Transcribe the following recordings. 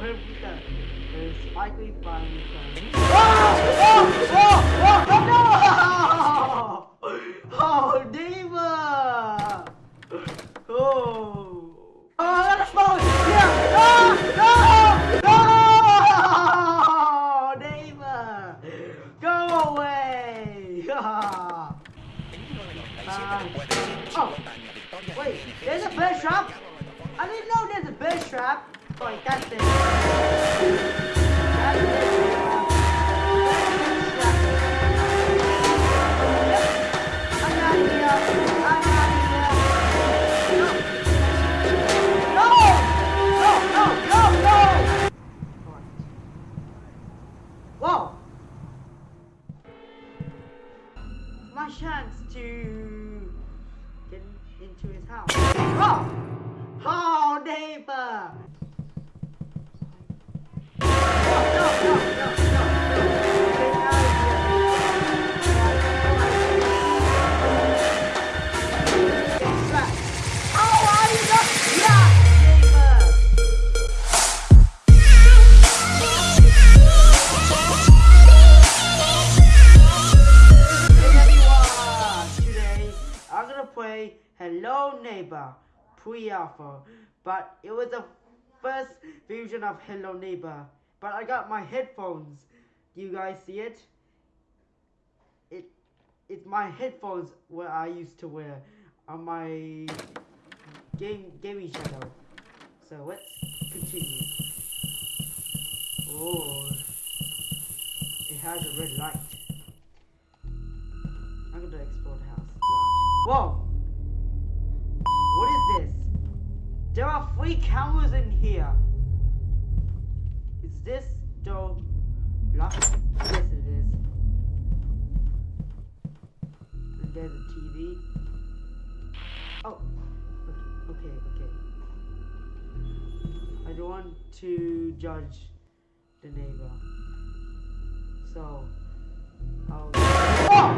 the spikely flying thing. Oh! Oh! Oh! Oh! No! Oh, Diva! Oh! Oh, let us! Yeah! No! No! Diva! Go away! Ah. oh, wait, there's a bear trap? I didn't know there's a bear trap. Wait, that's it. That's it. Into his house. Oh! Oh, neighbor! Hello Neighbor pre-alpha, but it was the first version of Hello Neighbor. But I got my headphones. Do you guys see it? It it's my headphones where I used to wear on my game gaming channel. So let's continue. Oh, it has a red light. I'm gonna explore the house. Whoa! Three cameras in here. Is this door locked? Yes, it is. And there's a TV. Oh, okay, okay, okay. I don't want to judge the neighbor. So, I'll. Oh!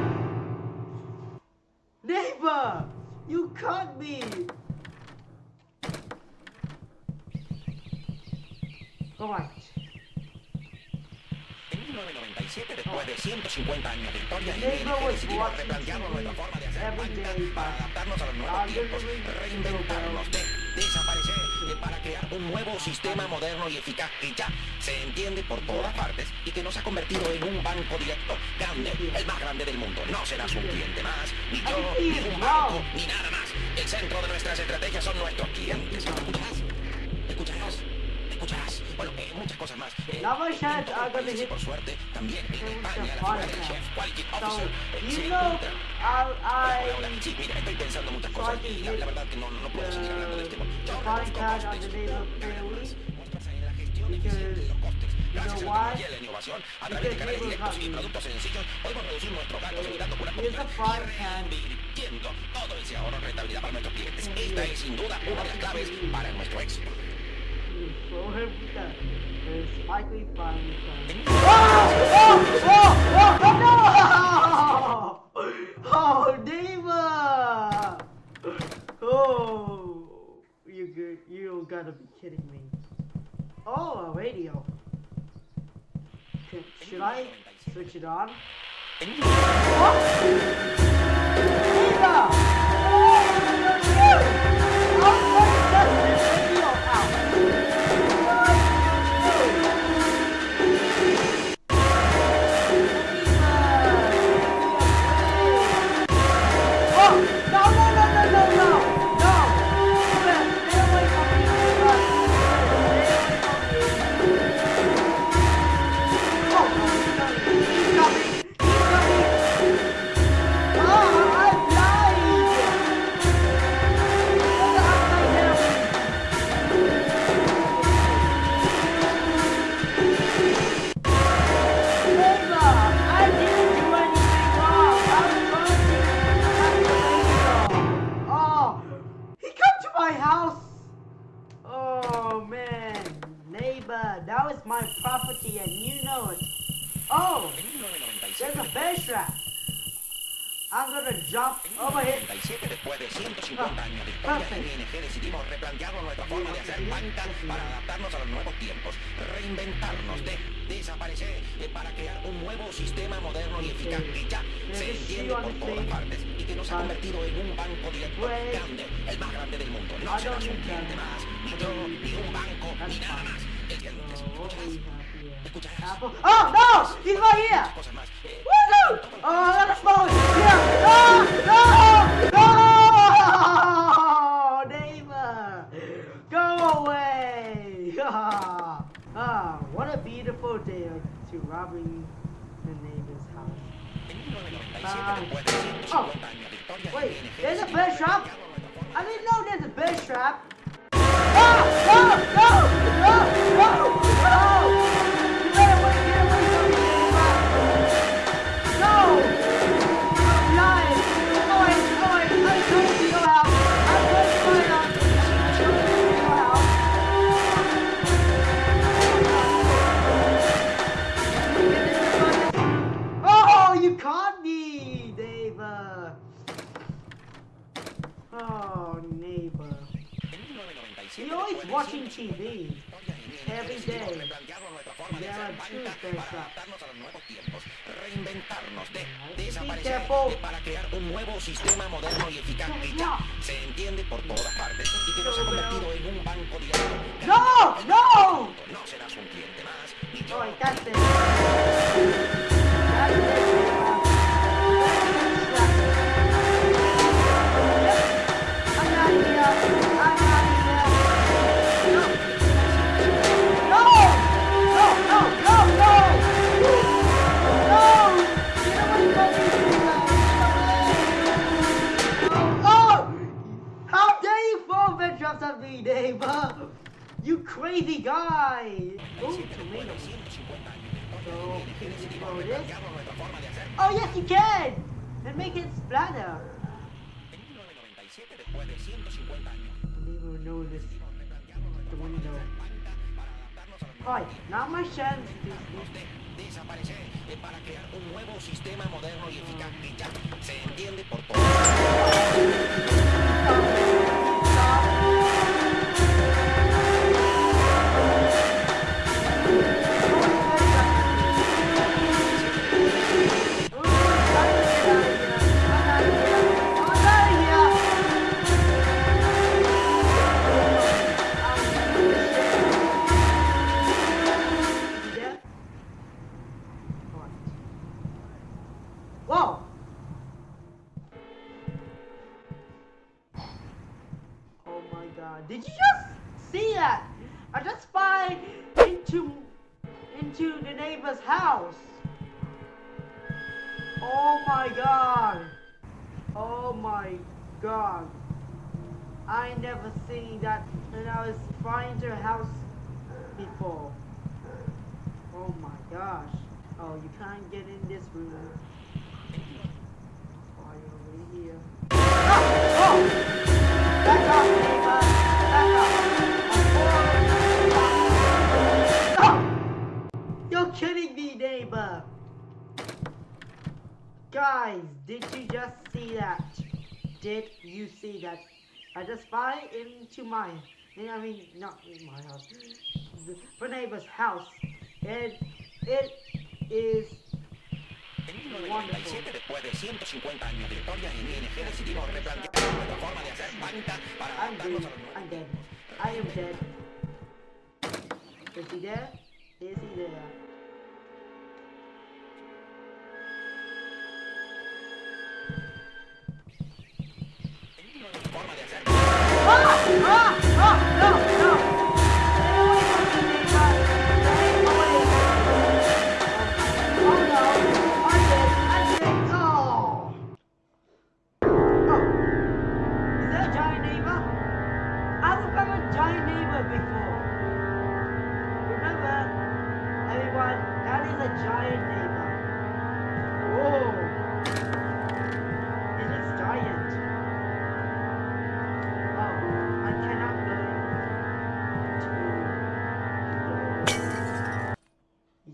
Neighbor! You caught me! En 1997, después de 150 años de historia, was decidimos replantearnos nuestra forma de hacer day para adaptarnos a los nuevos tiempos, reinventarnos, de desaparecer, eh, para crear un nuevo sistema moderno y eficaz que ya se entiende por todas partes y que nos ha convertido en un banco directo grande, el más grande del mundo. No serás un cliente más, ni yo, ni un banco, ni nada más. El centro de nuestras estrategias son nuestros clientes. Bueno, eh, muchas cosas más. Eh, los gonna países, hit por suerte, también en España, la figura del chef Quality Officer se encuentra I. I Sí, mira, estoy pensando muchas cosas y la, la verdad que no, no puedo seguir hablando del the, tema. Yo on costes, muestras en la gestión eficiente de los costes. Gracias a la tecnología y la innovación, a través de canales directos y productos sencillos, podemos reducir nuestros gastos evitando puras comisiones y reinvirtiendo todo ese ahorro en rentabilidad para nuestros clientes. Esta es sin duda una de las claves para nuestro éxito. Oh! Oh! You? You gotta be kidding me. Oh, radio. Should- Should I switch it on? What? Diva! Un nuevo sistema moderno y eficaz que ya se entiende por todas partes y que nos ha convertido en un banco directo grande, el más grande del mundo. No serás un cliente más, ni yo, ni un banco, ni nada más. ¿Entiendes? What do we have here? Apple. Oh no! He's right here! 1997, 1997, You're always después de watching 150 TV. Every day. There are two things reinventarnos, de desaparecer para crear un nuevo sistema moderno y eficaz que ya se entiende por todas partes y que nos ha convertido en un banco. No! No! No serás un cliente más, yo. Alright, crazy guy! Ooh, tomato. So, can you throw this? Oh, yes, you can! And make it splatter. En 1997, después de 150 años, Never know this replantearnos nuestra forma de window. hacer banca para adaptarnos a los nuevos Alright, now my chance desaparecer eh, para crear un nuevo sistema moderno y eficaz que ya se entiende por todos. I just spied into into the neighbor's house. Oh my god. Oh my god. I never seen that when I was spying to a house before. Oh my gosh. Oh, you can't get in this room. Why over here? Oh! Oh! Back off, neighbor! Neighbor! Guys, did you just see that? Did you see that? I just fly into my, I mean, not in my house, the, neighbor's house. And it is En 1997, después de 150 años de historia, ING decidimos replantear nuestra forma de hacer banca para adaptarnos a los nuevos I'm dead. I am dead. Is he there? Is he there?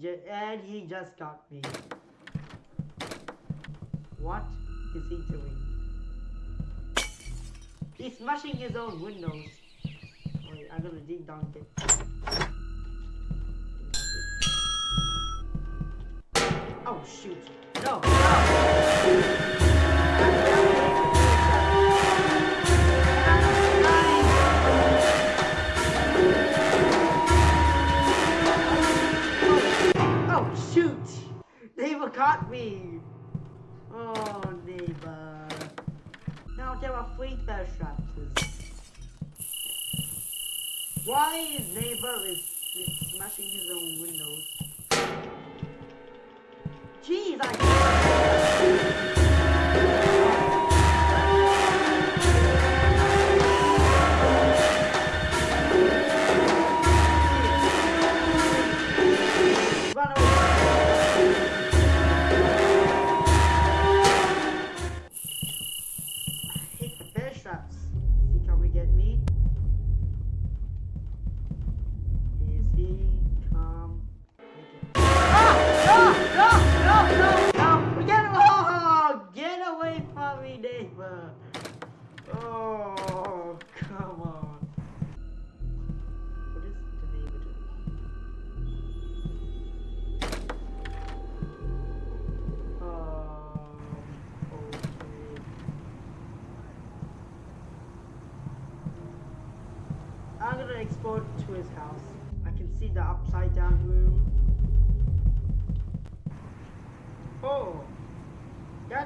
And he just got me. What? is he doing? He's smashing his own windows. Wait, I'm gonna dig down a bit. Oh shoot! No! No! Caught me! Oh neighbor. Now there are three bear traps. Why is neighbor is, is smashing his own windows? Jeez, I.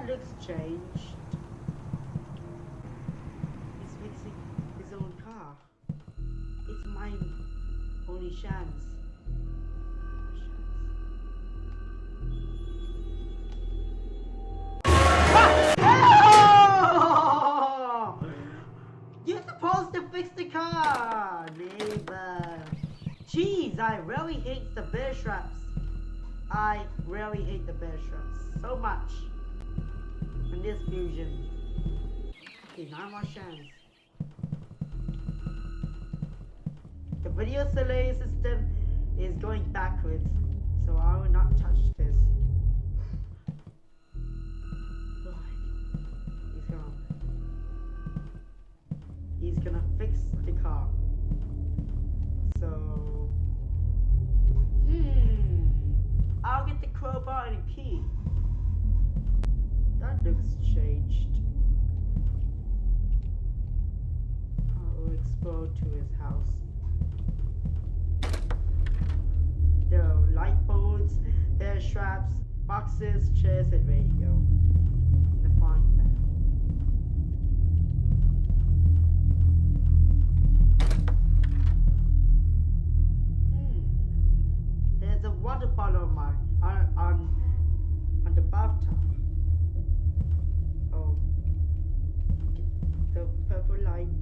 looks changed. He's fixing his own car. It's my only chance. You're supposed to fix the car, neighbor. Jeez, I really hate the bear traps. I really hate the bear traps so much. In this fusion. Okay, nine more chance. The video delay system is going backwards, so I will not touch this. He's gone. He's gonna fix the car. So, hmm, I'll get the crowbar and a key. That looks changed. I'll explore to his house. There are light bulbs, bear straps, boxes, chairs, and radio. The pan. Hmm. There's a water bottle on my on on, on the bathtub. Oh. The purple light.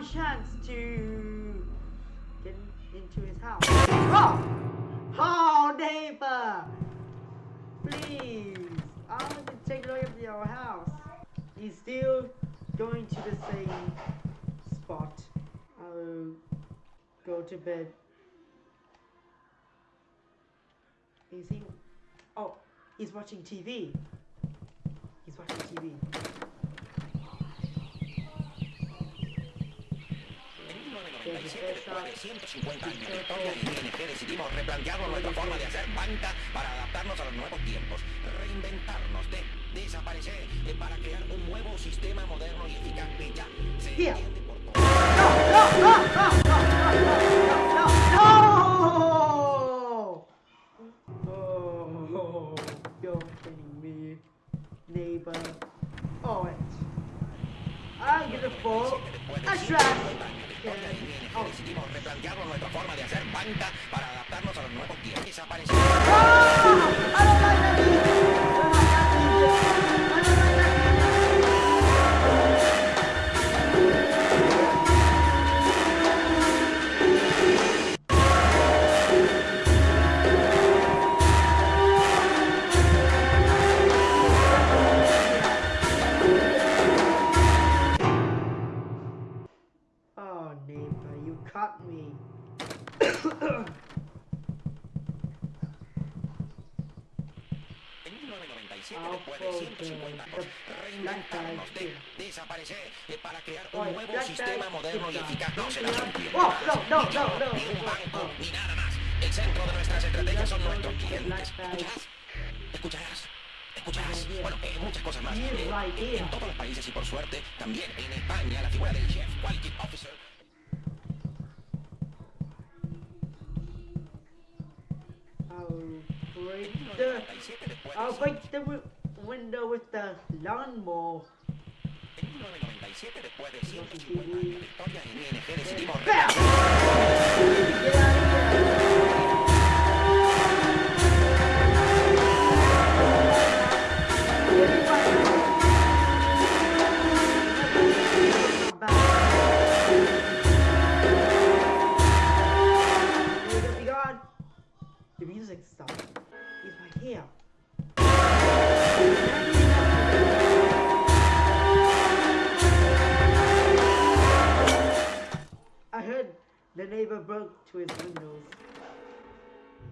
My chance to get into his house. Oh! Oh, neighbor! Please! I want to take a look at your house. He's still going to the same spot. I'll go to bed. Is he? Oh, he's watching TV. He's watching TV. Después de 150 años de historia, en ING decidimos replantearnos nuestra forma de hacer banca para adaptarnos a los nuevos tiempos, reinventarnos, de, desaparecer, eh, para crear un nuevo sistema moderno y eficaz que ya se Here. entiende por todos. No! Oh, you're kidding me, neighbor. Oh. I'm gonna fall. A 150 trap. años de historia, en ING Oh. decidimos replantearnos nuestra forma de hacer banca para adaptarnos a los nuevos tiempos, desaparecer. Ah! Sistema moderno y eficaz. No se las Yeah. entiende. Oh, no, no, no, no. Ni un banco, ni nada más. El centro de nuestras estrategias son nuestros clientes. Bueno, eh, muchas cosas más. Eh. En todos los países y por suerte, también en España, la figura del Chief Quality Officer I'll break en the 1997, después de I'll break the wi- window with the lawnmower. En 1997, después de 150 años de historia, en ING decidimos to his windows.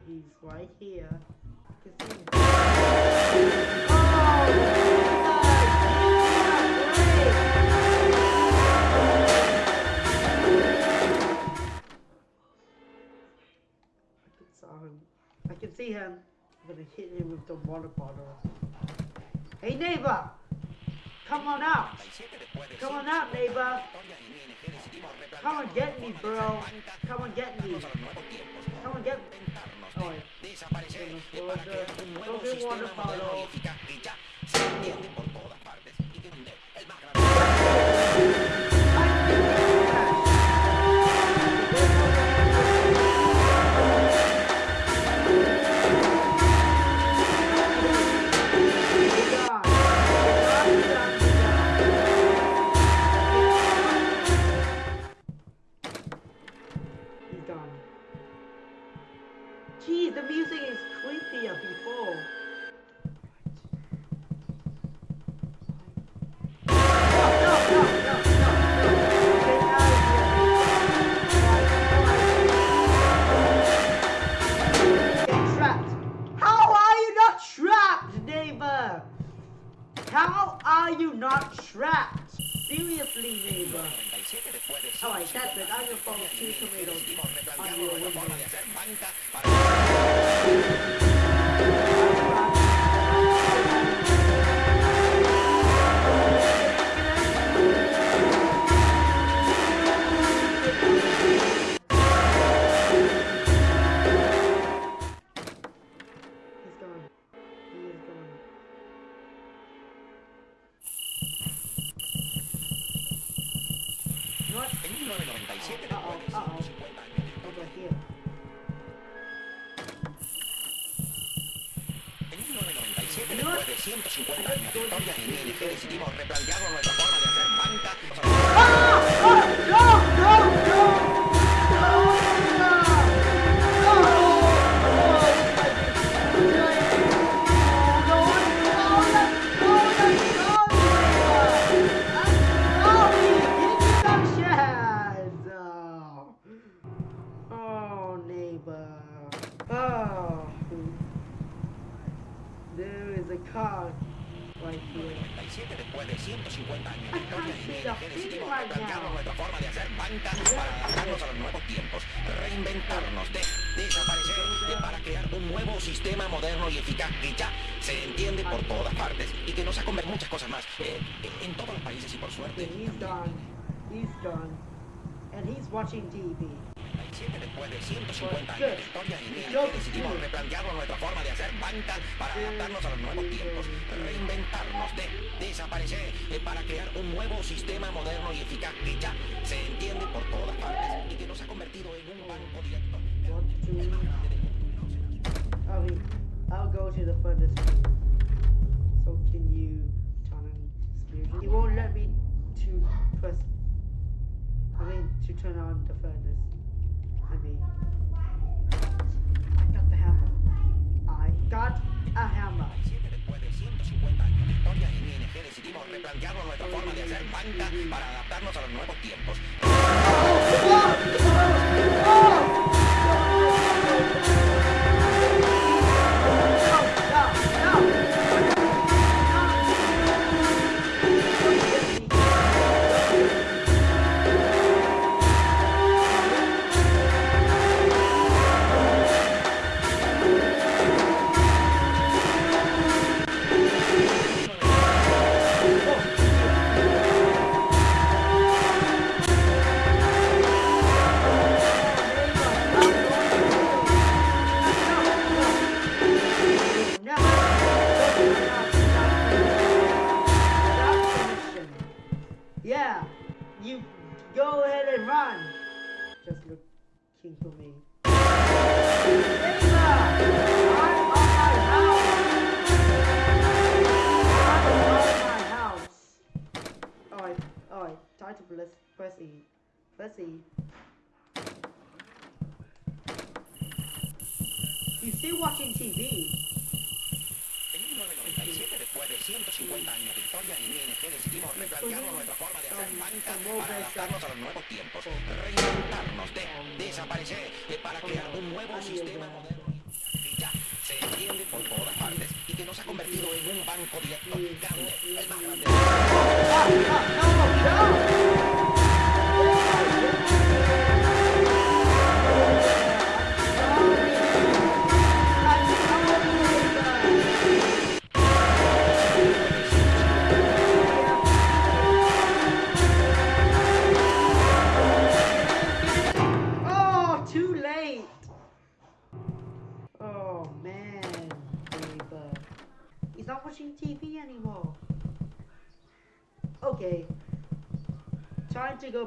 He's right here. I can see him. I can him. I can see him. I'm gonna hit him with the water bottle. Hey neighbor! Come on out! 97, después de Come on out, neighbor. Come replantearnos get me, bro. Come on, get me. Come on, get me. Oh, crear A car right here. 97 después de 150 años de historia the decidimos replantearnos nuestra forma de hacer banca para adaptarnos a los nuevos tiempos, reinventarnos, de desaparecer eh, para crear un nuevo sistema moderno y eficaz que ya se entiende por todas partes y que nos ha convertido muchas cosas más eh, en todos los países y por suerte. He's gone. He's gone. And he's watching TV. 97 después de 150 años de historia Good. decidimos replantearnos nuestra forma de hacer banca para adaptarnos a los nuevos tiempos, reinventarnos, de desaparecer eh, para crear un nuevo sistema moderno y eficaz que ya se entiende por todas partes y que nos ha convertido en un banco directo. El más I'll go to the furthest point. So can you turn on experience? It won't let me to press. I mean, to turn on the furnace. I mean, I got the hammer. I got a hammer. 97 después de 150 años de historia en ING decidimos replantearnos nuestra forma de hacer banca para adaptarnos a los nuevos tiempos.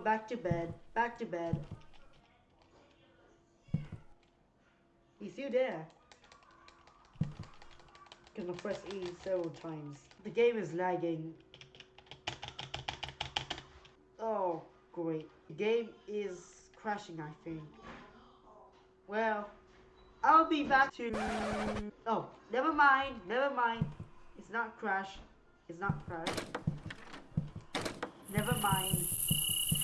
Back to bed. Back to bed. He's still there. Gonna press E several times. The game is lagging. Oh, great. The game is crashing, I think. Well, I'll be back to. Oh, never mind, never mind. It's not crash. It's not crash. Never mind.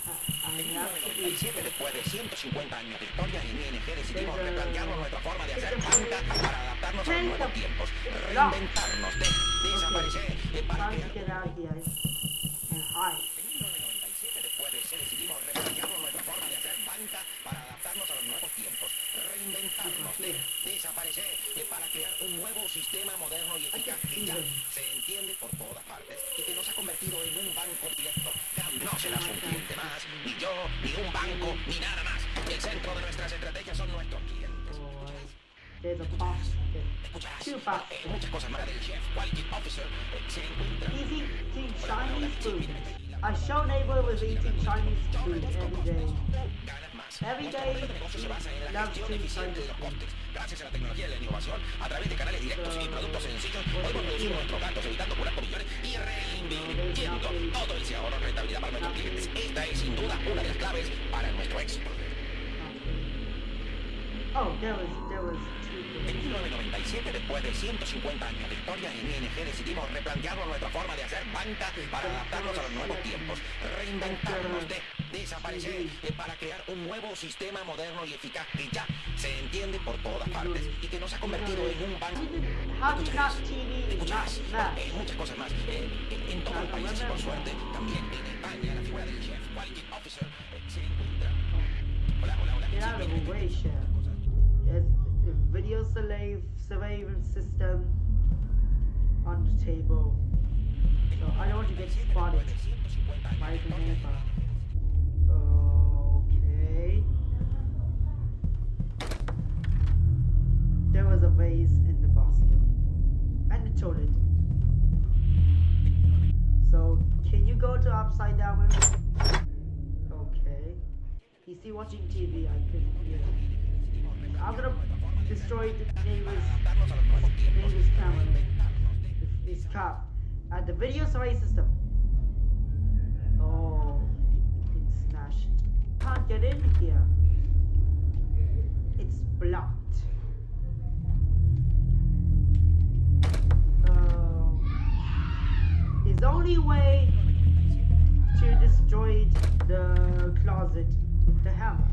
Be. 1997, después de 150 años de historia en ING, decidimos replantearnos nuestra forma de hacer banca para adaptarnos a los nuevos tiempos, reinventarnos, de desaparecer eh, para crear get out of here and hide. En 1997, después de ser, decidimos replantearnos nuestra forma de hacer banca para adaptarnos a los nuevos tiempos, reinventarnos, de desaparecer eh, para crear un nuevo sistema moderno y eficaz que ya se entiende por todas partes y que nos ha convertido en un banco directo. No serás un cliente más, ni yo, ni un banco, ni nada más. El centro de nuestras estrategias son nuestros clientes. There's a box. Escucharás Two box. eh, muchas cosas más del Chief, quality officer, eh, se encuentra He's eating Chinese food. I show neighbor was eating Chinese food every day. Costes. Gracias a la tecnología y la innovación, a través de canales directos y productos sencillos, podemos reducir nuestros gastos evitando curas por millones y reinvirtiendo todo ese ahorro en rentabilidad para nuestros clientes. Esta es sin duda una de las claves para nuestro éxito. Oh, there was there was two En things. 1997, después de 150 años de historia en ING, decidimos replantearnos nuestra forma de hacer banca para adaptarnos a los nuevos tiempos, reinventarnos, de desaparecer eh, para crear un nuevo sistema moderno y eficaz que ya se entiende por todas partes y que nos ha convertido en un banco. Smash? eh, muchas cosas más. Eh, en todo el país, por suerte, también en España, la figura del Chief Quality Officer eh, se encuentra. Hola, hola, hola. Get out of the way, chef. It's a video surveillance system on the table. So I don't want to get spotted by the neighbor. In the basket. And the toilet. So can you go to upside down room? Okay. He's still watching TV, I couldn't hear. I'm gonna destroy the neighbor's neighbor's camera. His cop. At the video survey system. Oh it's smashed. Can't get in here. It's blocked. His only way to destroy the closet with the hammer.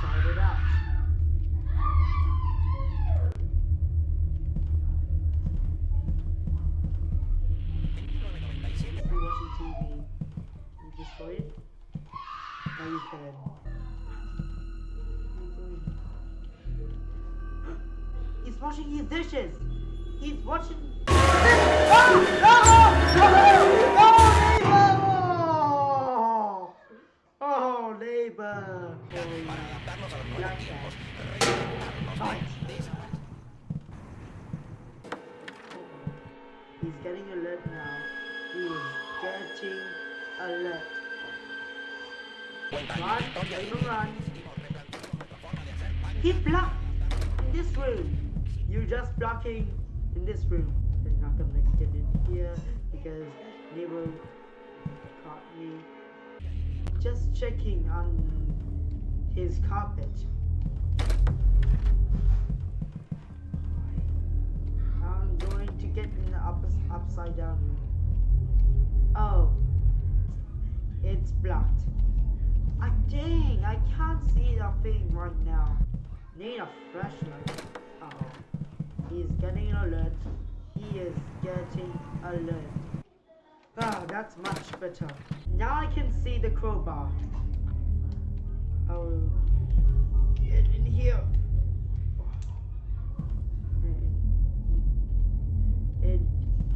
Try it out. He's washing his dishes. He's watching. Not gonna get in here because neighbor caught me. Just checking on his carpet. I'm going to get in the up, upside down. Oh, it's blocked. Ah, dang, I can't see the thing right now. Need a flashlight. Oh. He's getting alert. He is getting alert. Ah, that's much better. Now I can see the crowbar. Oh, get in here. And,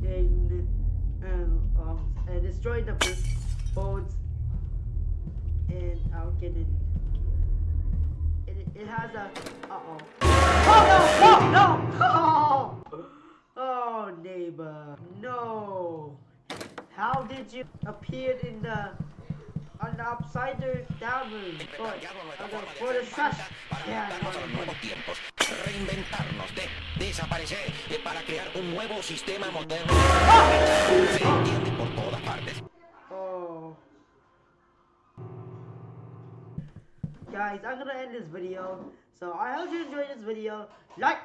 and, um, and destroy the boards and I'll get in. It, it has a. Uh oh. Oh no! No! No! Oh! neighbor. No! How did you appear in the. on the upside down room? For, Replantearnos nuestra forma de for the trash. planta para Yeah, adaptarnos a los nuevos tiempos, reinventarnos, de desaparecer eh, para crear un nuevo sistema moderno. Se entiende por todas partes. Oh. Guys, I'm gonna end this video. So I hope you enjoyed this video. Like,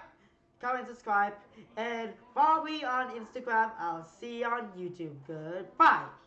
comment, subscribe, and follow me on Instagram. I'll see you on YouTube. Goodbye.